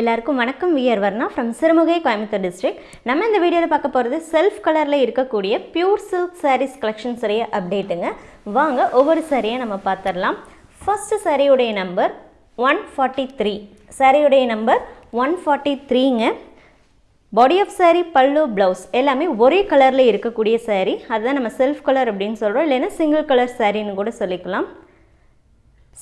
எல்லாருக்கும் வணக்கம். We are Varna from Sirumugai Coimbatore district நம்ம இந்த வீடியோவில் பார்க்க போகிறது செல்ஃப் கலரில் இருக்கக்கூடிய பியூர் சில்க் சாரீஸ் கலெக்ஷன் சரியா அப்டேட்டுங்க வாங்க ஒவ்வொரு சாரியை நம்ம பார்த்துடலாம் ஃபஸ்ட்டு சாரியுடைய நம்பர் ஒன் ஃபார்ட்டி த்ரீ சாரியுடைய number one forty த்ரீங்க body of saree pallu blouse எல்லாமே ஒரே கலரில் இருக்கக்கூடிய சாரீ அதுதான் நம்ம செல்ஃப் கலர் அப்படின்னு சொல்கிறோம் இல்லைன்னா சிங்கிள் கலர் சாரின்னு கூட சொல்லிக்கலாம்.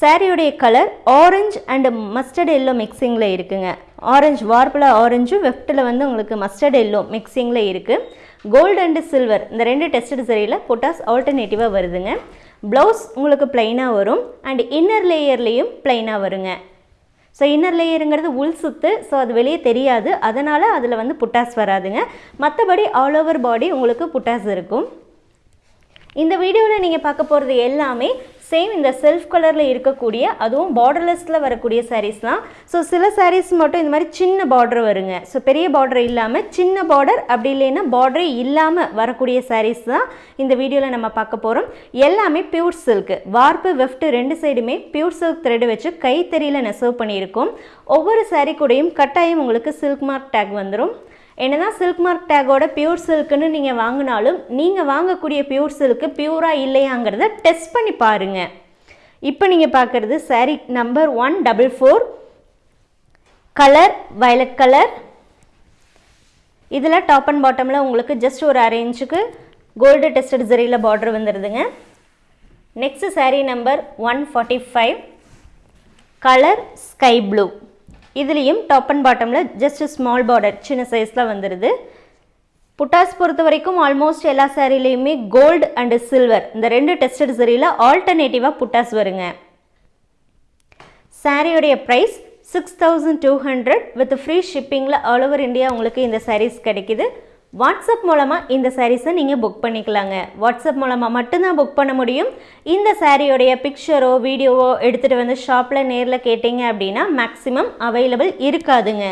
சாரியுடைய colour orange and mustard yellow மிக்சிங்கில் இருக்குங்க. ஆரஞ்சு வார்ப்பில் ஆரஞ்சும் வெஃப்ட்டில் வந்து உங்களுக்கு மஸ்டர்ட் எல்லோ மிக்சிங்கில் இருக்குது கோல்டு அண்டு சில்வர் இந்த ரெண்டு டெஸ்டட் சரியில் பொட்டாஸ் ஆல்டர்னேட்டிவாக வருதுங்க. ப்ளவுஸ் உங்களுக்கு ப்ளைனாக வரும். அண்ட் இன்னர் லேயர்லேயும் ப்ளைனாக வருங்க. ஸோ இன்னர் லேயருங்கிறது உள் சுத்து. ஸோ அது வெளியே தெரியாது. அதனால் அதில் வந்து புட்டாஸ் வராதுங்க. மற்றபடி ஆல் ஓவர் பாடி உங்களுக்கு புட்டாஸ் இருக்கும். இந்த வீடியோவில் நீங்கள் பார்க்க போகிறது எல்லாமே சேம் இந்த செல்ஃப் கலரில் இருக்கக்கூடிய அதுவும் பார்டர்லெஸில் வரக்கூடிய சாரீஸ் தான். ஸோ சில சாரீஸ் மட்டும் இந்த மாதிரி சின்ன பார்டர் வருங்க. ஸோ பெரிய பார்டர் இல்லாமல் சின்ன பார்டர் அப்படி இல்லைன்னா பார்டரே இல்லாமல் வரக்கூடிய சாரீஸ் தான் இந்த வீடியோவில் நம்ம பார்க்க போகிறோம் எல்லாமே பியூர் சில்க் வார்ப்பு வெஃப்ட் ரெண்டு சைடுமே பியூர் சில்க் த்ரெட் வச்சு கைத்தறியில் நெசவு பண்ணியிருக்கோம். ஒவ்வொரு சாரீ கூடயும் கட்டாயம் உங்களுக்கு சில்க் மார்க் டேக் வந்துடும் என்னதான் சில்க் மார்க் டேகோட பியூர் சில்க்குன்னு நீங்கள் வாங்கினாலும் நீங்கள் வாங்கக்கூடிய பியூர் சில்க்கு பியூராக இல்லையாங்கிறத டெஸ்ட் பண்ணி பாருங்கள் இப்போ நீங்கள் பார்க்குறது saree number one double four colour violet colour இதில் டாப் அண்ட் பாட்டமில் உங்களுக்கு ஜஸ்ட் ஒரு அரை இன்ச்சுக்கு கோல்டு டெஸ்டட் ஜரியில் border வந்துடுதுங்க next saree number one forty five colour sky blue இதுலேயும் டாப் அண்ட் பாட்டமில் ஜஸ்ட் ஸ்மால் பார்டர் சின்ன சைஸில் வந்துடுது புட்டாஸ் பொறுத்த வரைக்கும் ஆல்மோஸ்ட் எல்லா சேரீலையுமே கோல்டு அண்டு சில்வர் இந்த ரெண்டு டெஸ்டட் சரியில் ஆல்டர்னேட்டிவாக புட்டாஸ் வருங்க. சாரியோடைய price six thousand two hundred with free ஷிப்பிங்கில் all over India உங்களுக்கு இந்த சாரீஸ் கிடைக்குது. வாட்ஸ்அப் மூலமாக இந்த சாரீஸை நீங்கள் புக் பண்ணிக்கலாங்க. வாட்ஸ்அப் மூலமாக மட்டும்தான் புக் பண்ண முடியும். இந்த சாரியோடைய பிக்சரோ வீடியோவோ எடுத்துகிட்டு வந்து ஷாப்பில் நேரில் கேட்டிங்க அப்படின்னா மேக்ஸிமம் அவைலபிள் இருக்காதுங்க.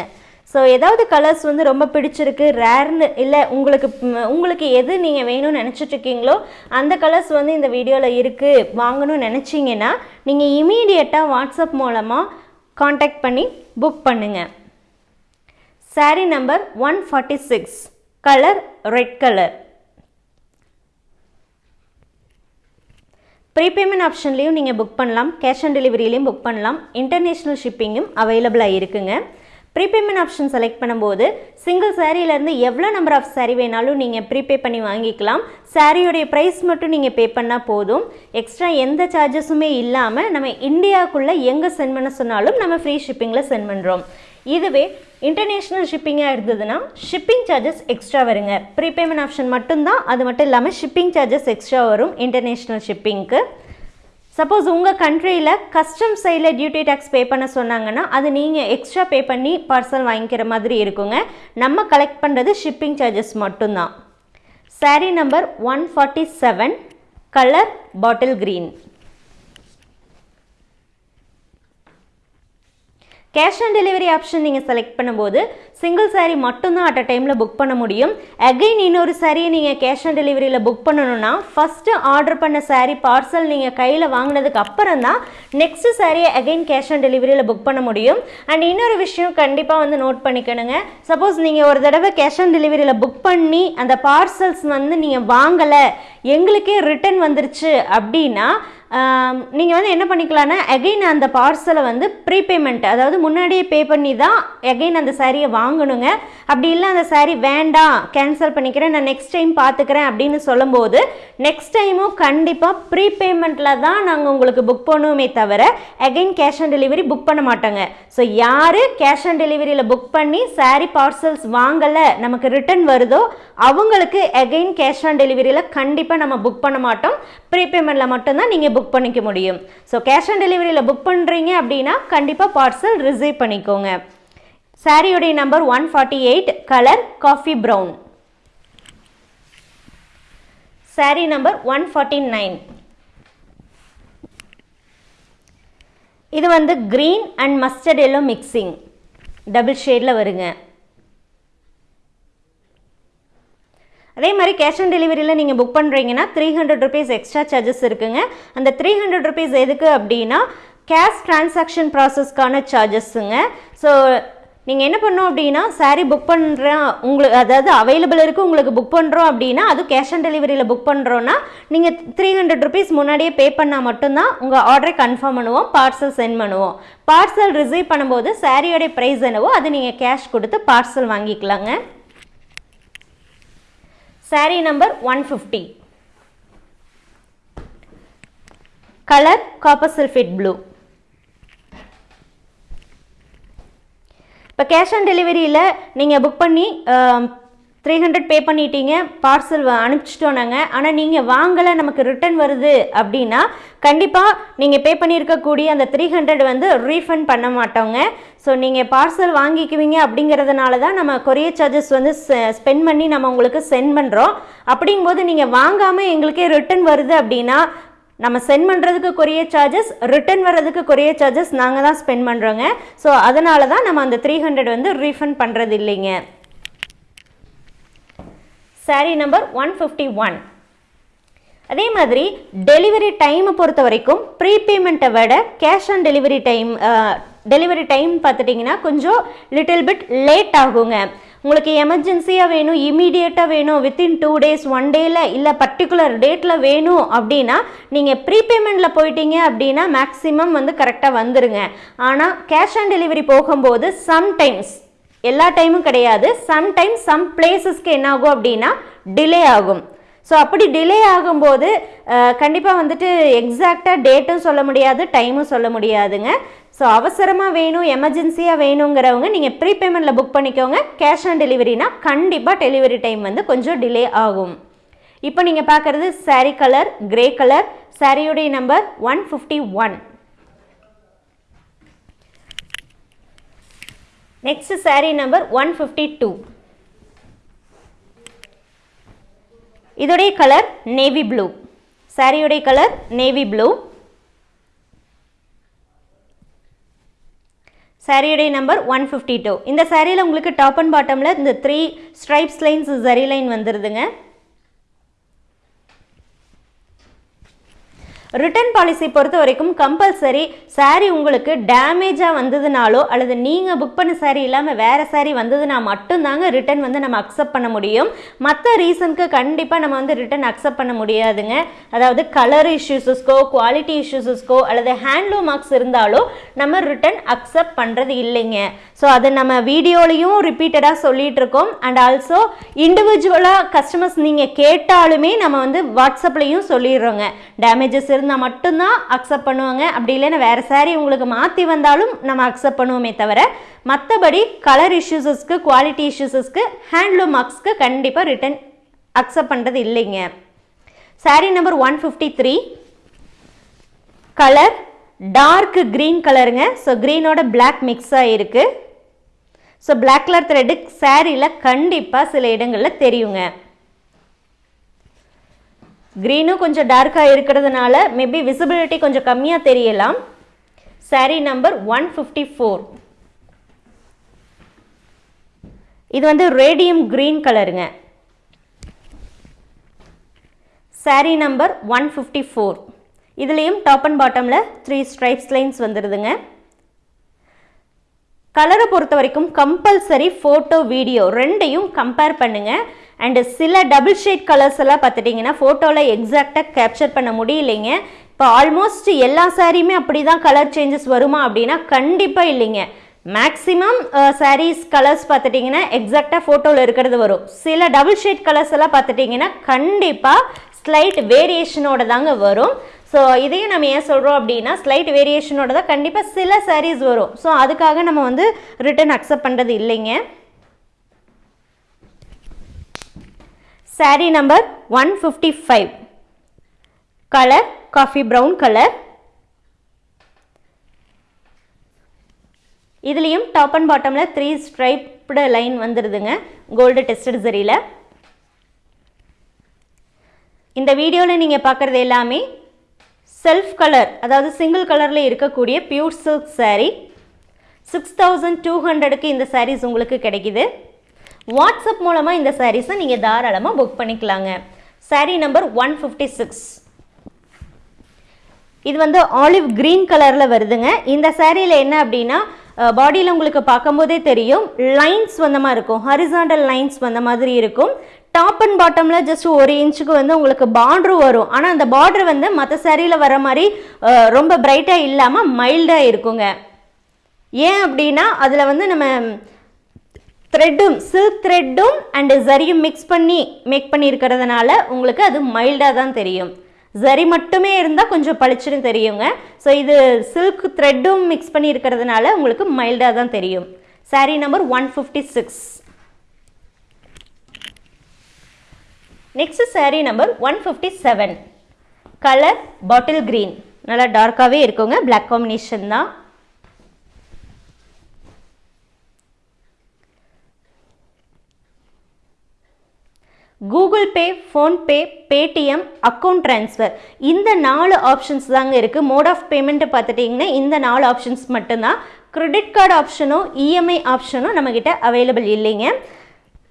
ஸோ ஏதாவது கலர்ஸ் வந்து ரொம்ப பிடிச்சிருக்கு ரேர்னு இல்லை உங்களுக்கு உங்களுக்கு எது நீங்கள் வேணும்னு நினச்சிட்ருக்கீங்களோ அந்த கலர்ஸ் வந்து இந்த வீடியோவில் இருக்குது வாங்கணும்னு நினச்சிங்கன்னா நீங்கள் இமீடியட்டாக வாட்ஸ்அப் மூலமாக காண்டாக்ட் பண்ணி புக் பண்ணுங்கள் saree number one forty six colour red colour prepayment ஆப்ஷன்லேயும் நீங்கள் புக் பண்ணலாம். கேஷ் ஆன் டெலிவரியிலையும் புக் பண்ணலாம். இன்டர்நேஷ்னல் ஷிப்பிங்கும் அவைலபிளாக இருக்குங்க. ப்ரீபேமெண்ட் ஆப்ஷன் செலக்ட் பண்ணும்போது சிங்கிள் சாரியிலேருந்து எவ்வளோ நம்பர் ஆஃப் சாரீ வேணாலும் நீங்கள் ப்ரீபே பண்ணி வாங்கிக்கலாம். சாரியோடைய ப்ரைஸ் மட்டும் நீங்கள் பே பண்ணால் போதும். எக்ஸ்ட்ரா எந்த சார்ஜஸுமே இல்லாமல் நம்ம இந்தியாவுக்குள்ளே எங்கே சென்ட் பண்ண சொன்னாலும் நம்ம ஃப்ரீ ஷிப்பிங்கில் சென்ட் பண்ணுறோம் இதுவே இன்டர்நேஷ்னல் ஷிப்பிங்காக இருந்ததுன்னா ஷிப்பிங் சார்ஜஸ் எக்ஸ்ட்ரா வருங்க. ப்ரீபேமெண்ட் ஆப்ஷன் மட்டும்தான் அது மட்டும் இல்லாமல் ஷிப்பிங் சார்ஜஸ் எக்ஸ்ட்ரா வரும் இன்டர்நேஷ்னல் ஷிப்பிங்க்கு சப்போஸ் உங்கள் கண்ட்ரியில் கஸ்டம் சைடில் டியூட்டி டேக்ஸ் பே பண்ண சொன்னாங்கன்னா அது நீங்கள் எக்ஸ்ட்ரா பே பண்ணி பார்சல் வாங்கிக்கிற மாதிரி இருக்குங்க. நம்ம கலெக்ட் பண்ணுறது ஷிப்பிங் சார்ஜஸ் மட்டும்தான். Saree number one forty seven colour bottle green cash on delivery option நீங்கள் செலக்ட் பண்ணும்போது சிங்கிள் சாரீ மட்டும்தான் அட் அ டைமில் புக் பண்ண முடியும். அகைன் இன்னொரு சாரியை நீங்கள் கேஷ் ஆன் டெலிவரியில் புக் பண்ணணும்னா ஃபஸ்ட்டு ஆர்டர் பண்ண சாரீ பார்சல் நீங்கள் கையில் வாங்கினதுக்கு அப்புறம் தான் நெக்ஸ்ட் சாரியை அகைன் கேஷ் ஆன் டெலிவரியில் புக் பண்ண முடியும். அண்ட் இன்னொரு விஷயம் கண்டிப்பாக வந்து நோட் பண்ணிக்கணுங்க. சப்போஸ் நீங்கள் ஒரு தடவை கேஷ் ஆன் டெலிவரியில் புக் பண்ணி அந்த பார்சல்ஸ் வந்து நீங்கள் வாங்கலை எங்களுக்கே ரிட்டர்ன் வந்துருச்சு அப்படின்னா நீங்கள் வந்து என்ன பண்ணிக்கலாம்னா அகைன் அந்த பார்சலை வந்து ப்ரீபேமெண்ட் அதாவது முன்னாடியே பே பண்ணி தான் அகெயின் அந்த சாரியை வாங்கணுங்க. அப்படி இல்லை அந்த சாரீ வேண்டாம் கேன்சல் பண்ணிக்கிறேன் நான் நெக்ஸ்ட் டைம் பார்த்துக்கிறேன் அப்படின்னு சொல்லும்போது நெக்ஸ்ட் டைமும் கண்டிப்பாக ப்ரீபேமெண்ட்டில் தான் நாங்கள் உங்களுக்கு புக் பண்ணுவோமே தவிர again cash on delivery book பண்ண மாட்டோங்க. ஸோ யார் கேஷ் ஆன் டெலிவரியில் புக் பண்ணி சாரீ பார்சல்ஸ் வாங்கலை நமக்கு ரிட்டர்ன் வருதோ அவங்களுக்கு அகைன் கேஷ் ஆன் டெலிவரியில் கண்டிப்பாக நம்ம புக் பண்ண மாட்டோம். ப்ரீபேமெண்ட்டில் மட்டும்தான் நீங்கள் புக் புக் பண்ணிக்க முடியும். ஸோ கேஷ் ஆன் டெலிவரியில் புக் பண்ணுறீங்க அப்படின்னா கண்டிப்பாக பார்சல் ரிசீவ் பண்ணிக்கோங்க. சாரியுடைய number one forty eight colour coffee brown saree number one forty nine இது வந்து green and mustard yellow mixing double ஷேடில் வருங்க. அதே மாதிரி கேஷ் ஆன் டெலிவரியில் நீங்கள் புக் பண்ணுறீங்கன்னா three hundred rupees extra charges இருக்குங்க. அந்த த்ரீ ஹண்ட்ரட் ருபீஸ் எதுக்கு அப்படின்னா கேஷ் டிரான்சாக்ஷன் ப்ராசஸ்க்கான சார்ஜஸ்ஸுங்க ஸோ நீங்கள் என்ன பண்ணோம் அப்படின்னா சாரீ புக் பண்ணுறோம் உங்களுக்கு அதாவது அவைலபிள் இருக்குது உங்களுக்கு புக் பண்ணுறோம் அப்படின்னா அது கேஷ் ஆன் டெலிவரியில் புக் பண்ணுறோன்னா நீங்கள் த்ரீ ஹண்ட்ரட் ருபீஸ் முன்னாடியே பே பண்ணால் மட்டும்தான் உங்கள் ஆர்டரை கன்ஃபார்ம் பண்ணுவோம் பார்சல் சென்ட் பண்ணுவோம். பார்சல் ரிசீவ் பண்ணும்போது சாரியோடைய ப்ரைஸ் என்னவோ அது நீங்கள் கேஷ் கொடுத்து பார்சல் வாங்கிக்கலாங்க. Saree number one fifty colour copper sulphate blue இப்போ கேஷ் ஆன் டெலிவரியில் நீங்கள் புக் பண்ணி த்ரீ ஹண்ட்ரட் பே பண்ணிட்டீங்க பார்சல் அனுப்பிச்சிட்டோம் நாங்கள் ஆனால் நீங்கள் வாங்கலை நமக்கு ரிட்டர்ன் வருது அப்படின்னா கண்டிப்பாக நீங்கள் பே பண்ணியிருக்கக்கூடிய அந்த த்ரீ ஹண்ட்ரட் வந்து ரீஃபண்ட் பண்ண மாட்டோங்க. ஸோ நீங்கள் பார்சல் வாங்கிக்குவீங்க அப்படிங்கிறதுனால தான் நம்ம கொரியர் சார்ஜஸ் வந்து ஸ்பெண்ட் பண்ணி நம்ம உங்களுக்கு சென்ட் பண்ணுறோம் அப்படிங்கும்போது நீங்கள் வாங்காமல் எங்களுக்கே ரிட்டர்ன் வருது அப்படின்னா நம்ம சென்ட் பண்ணுறதுக்கு கொரியர் சார்ஜஸ் ரிட்டர்ன் வர்றதுக்கு கொரியர் சார்ஜஸ் நாங்கள் தான் ஸ்பெண்ட் பண்ணுறோங்க ஸோ அதனால தான் நம்ம அந்த த்ரீ ஹண்ட்ரட் வந்து ரீஃபண்ட் பண்ணுறது இல்லைங்க. Saree number one fifty one அதே மாதிரி டெலிவரி டைமை பொறுத்த வரைக்கும் ப்ரீபேமெண்ட்டை விட cash on delivery time delivery time பார்த்துட்டிங்கன்னா கொஞ்சம் லிட்டில் பிட் லேட் ஆகுங்க. உங்களுக்கு எமர்ஜென்சியாக வேணும் இமீடியட்டாக வேணும் வித்தின் டூ டேஸ் ஒன் டேயில் இல்லை பர்டிகுலர் டேட்டில் வேணும் அப்படின்னா நீங்கள் ப்ரீபேமெண்ட்டில் போயிட்டீங்க அப்படின்னா மேக்ஸிமம் வந்து கரெக்டாக வந்துடுங்க ஆனால் கேஷ் ஆன் டெலிவரி போகும்போது சம்டைம்ஸ் எல்லா டைமும் கிடையாது. சம்டைம்ஸ் சம் பிளேசஸ்க்கு என்ன ஆகும் அப்படின்னா டிலே ஆகும். ஸோ அப்படி டிலே ஆகும்போது கண்டிப்பாக வந்துட்டு எக்ஸாக்டாக டேட்டும் சொல்ல முடியாது டைமும் சொல்ல முடியாதுங்க. ஸோ அவசரமாக வேணும் எமர்ஜென்சியாக வேணுங்கிறவங்க நீங்கள் ப்ரீபேமெண்ட்டில் புக் பண்ணிக்கோங்க. கேஷ் ஆன் டெலிவரினா கண்டிப்பாக டெலிவரி டைம் வந்து கொஞ்சம் டிலே ஆகும். இப்போ நீங்கள் பார்க்குறது சாரீ கலர் கிரே கலர் சாரியுடைய number one fifty one next saree number one fifty two இதோடைய கலர் நேவி ப்ளூ சாரியுடைய கலர் நேவி ப்ளூ சாரியுடைய நம்பர் ஒன் ஃபிஃப்டி டூ இந்த சாரியில் உங்களுக்கு டாப் அண்ட் பாட்டமில் இந்த three stripes lines zari line வந்துடுதுங்க return policy பொறுத்த வரைக்கும் கம்பல்சரி saree உங்களுக்கு டேமேஜாக வந்ததுனாலோ அல்லது நீங்கள் புக் பண்ண saree இல்லாமல் வேறு saree வந்ததுனா மட்டும்தாங்க ரிட்டர்ன் வந்து நம்ம அக்செப்ட் பண்ண முடியும். மற்ற ரீசனுக்கு கண்டிப்பாக நம்ம வந்து ரிட்டர்ன் அக்செப்ட் பண்ண முடியாதுங்க. அதாவது கலர் இஷ்யூஸஸ்க்கோ குவாலிட்டி இஷ்யூஸஸ்க்கோ அல்லது ஹேண்ட்லூம் மார்க்ஸ் இருந்தாலோ நம்ம ரிட்டர்ன் அக்செப்ட் பண்ணுறது இல்லைங்க. ஸோ அது நம்ம வீடியோலையும் ரிப்பீட்டடாக சொல்லிகிட்டு இருக்கோம் அண்ட் ஆல்சோ இண்டிவிஜுவலாக கஸ்டமர்ஸ் நீங்கள் கேட்டாலுமே நம்ம வந்து வாட்ஸ்அப்லேயும் சொல்லிடுறோங்க. டேமேஜஸ் இருந்தால் மட்டும்தான் அக்செப்ட் பண்ணுவாங்க. அப்படி இல்லைன்னா வேறு சாரீ உங்களுக்கு மாற்றி வந்தாலும் நம்ம அக்செப்ட் பண்ணுவோமே தவிர மற்றபடி கலர் இஷ்யூஸஸ்க்கு குவாலிட்டி இஷ்யூஸஸ்க்கு ஹேண்ட்லூம் மார்க்ஸ்க்கு கண்டிப்பாக ரிட்டர்ன் அக்செப்ட் பண்ணுறது இல்லைங்க. Saree number one fifty three colour dark green கலருங்க ஸோ க்ரீனோட பிளாக் மிக்ஸ் ஆகிருக்கு ஸோ பிளாக் கலர் த்ரெட்டு சாரியில் கண்டிப்பாக சில இடங்களில் தெரியுங்க. க்ரீனும் கொஞ்சம் டார்க்காக இருக்கிறதுனால மேபி விசிபிலிட்டி கொஞ்சம் கம்மியாக தெரியலாம். Saree number one fifty four இது வந்து ரேடியம் க்ரீன் கலருங்க saree number one fifty four இதுலேயும் டாப் அண்ட் பாட்டமில் த்ரீ ஸ்ட்ரைப்ஸ் லைன்ஸ் வந்துடுதுங்க கலரை பொறுத்த வரைக்கும் கம்பல்சரி ஃபோட்டோ வீடியோ ரெண்டையும் கம்பேர் பண்ணுங்கள் அண்டு சில டபுள் ஷேட் கலர்ஸ் எல்லாம் பார்த்துட்டிங்கன்னா ஃபோட்டோவில் எக்ஸாக்டாக கேப்சர் பண்ண முடியலைங்க. இப்போ ஆல்மோஸ்ட் எல்லா சாரியுமே அப்படி தான் கலர் சேஞ்சஸ் வருமா அப்படின்னா கண்டிப்பாக இல்லைங்க. மேக்ஸிமம் சாரீஸ் கலர்ஸ் பார்த்துட்டிங்கன்னா எக்ஸாக்டாக ஃபோட்டோவில் இருக்கிறது வரும். சில டபுள் ஷேட் கலர்ஸ் எல்லாம் பார்த்துட்டிங்கன்னா கண்டிப்பாக ஸ்லைட் வேரியேஷனோட தாங்க வரும். ஸோ இதையும் நம்ம ஏன் சொல்கிறோம் அப்படின்னா ஸ்லைட் வேரியேஷனோட தான் கண்டிப்பாக சில சாரீஸ் வரும். ஸோ அதுக்காக நம்ம வந்து ரிட்டர்ன் அக்செப்ட் பண்ணுறது இல்லைங்க. Saree number one fifty five colour coffee brown colour இதுலேயும் டாப் அண்ட் பாட்டமில் த்ரீ ஸ்ட்ரைப்டு லைன் வந்துடுதுங்க கோல்டு டெஸ்டட் சரியில் இந்த வீடியோவில் நீங்கள் பார்க்குறது எல்லாமே செல்ஃப் கலர் அதாவது சிங்கிள் கலரில் இருக்கக்கூடிய pure silk saree six thousand two ஹண்ட்ரடுக்கு இந்த சாரீஸ் உங்களுக்கு கிடைக்கிது. வாட்ஸ்அப் மூலமாக இந்த சாரீஸை நீங்கள் தாராளமாக புக் பண்ணிக்கலாங்க. Saree number one fifty six இது வந்து ஆலிவ் க்ரீன் கலரில் வருதுங்க. இந்த சாரியில் என்ன அப்படின்னா பாடியில் உங்களுக்கு பார்க்கும்போதே தெரியும். லைன்ஸ் வந்த மாதிரி இருக்கும். ஹரிசாண்டல் லைன்ஸ் வந்த மாதிரி இருக்கும். டாப் அண்ட் பாட்டமில் ஜஸ்ட் ஒரு இன்ச்சுக்கு வந்து உங்களுக்கு பார்ட்ரு வரும். ஆனால் அந்த பார்ட்ரு வந்து மற்ற சாரியில் வர மாதிரி ரொம்ப பிரைட்டாக இல்லாமல் மைல்டாக இருக்குங்க. ஏன் அப்படின்னா அதில் வந்து நம்ம த்ரெட்டும் சில்க் த்ரெட்டும் அண்டு ஜரியும் மிக்ஸ் பண்ணி மேக் பண்ணியிருக்கிறதுனால உங்களுக்கு அது மைல்டாக தான் தெரியும். ஜரி மட்டுமே இருந்தால் கொஞ்சம் பளிச்சுன்னு தெரியுங்க. ஸோ இது சில்க் த்ரெட்டும் மிக்ஸ் பண்ணி இருக்கிறதுனால உங்களுக்கு மைல்டாக தான் தெரியும். Saree number one fifty six next saree number one fifty seven colour bottle green நல்லா டார்க்காகவே இருக்குங்க. பிளாக் காம்பினேஷன் தான். Google Pay PhonePe Paytm account transfer இந்த நாலு ஆப்ஷன்ஸ் தாங்க இருக்குது மோட் ஆஃப் பேமெண்ட்டு பார்த்துட்டிங்கன்னா இந்த நாலு ஆப்ஷன்ஸ் மட்டும்தான். க்ரெடிட் கார்டு ஆப்ஷனும் இஎம்ஐ ஆப்ஷனும் நம்மக்கிட்ட அவைலபிள் இல்லைங்க.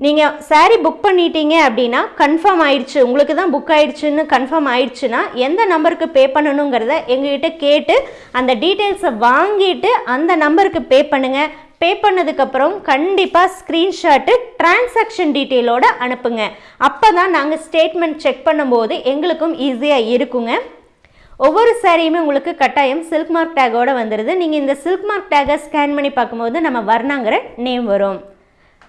நீங்கள் saree புக் பண்ணிட்டீங்க அப்படின்னா கன்ஃபார்ம் ஆயிடுச்சு. உங்களுக்கு தான் புக் ஆயிடுச்சுன்னு கன்ஃபார்ம் ஆயிடுச்சுன்னா எந்த நம்பருக்கு பே பண்ணணுங்கிறத எங்ககிட்ட கேட்டு அந்த டீட்டெயில்ஸை வாங்கிட்டு அந்த நம்பருக்கு பே பண்ணுங்கள் பே பண்ணதுக்கப்புறம் கண்டிப்பாக ஸ்க்ரீன்ஷாட்டு டிரான்சாக்ஷன் டீட்டெயிலோடு அனுப்புங்க. அப்போ தான் நாங்கள் ஸ்டேட்மெண்ட் செக் பண்ணும்போது எங்களுக்கும் ஈஸியாக இருக்குங்க. ஒவ்வொரு சாரியுமே உங்களுக்கு கட்டாயம் சில்க் மார்க் டேக்கோட வந்துடுது நீங்கள் இந்த சில்க் மார்க் டேக்கை ஸ்கேன் பண்ணி பார்க்கும்போது நம்ம வர்ணாங்கிற நேம் வரும்.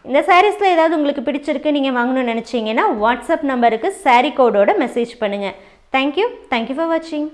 இந்த சாரீஸில் ஏதாவது உங்களுக்கு பிடிச்சிருக்கு நீங்கள் வாங்கணும்னு நினச்சிங்கன்னா வாட்ஸ்அப் நம்பருக்கு சாரீ கோடோட மெசேஜ் பண்ணுங்கள் thank you thank you for வாட்சிங்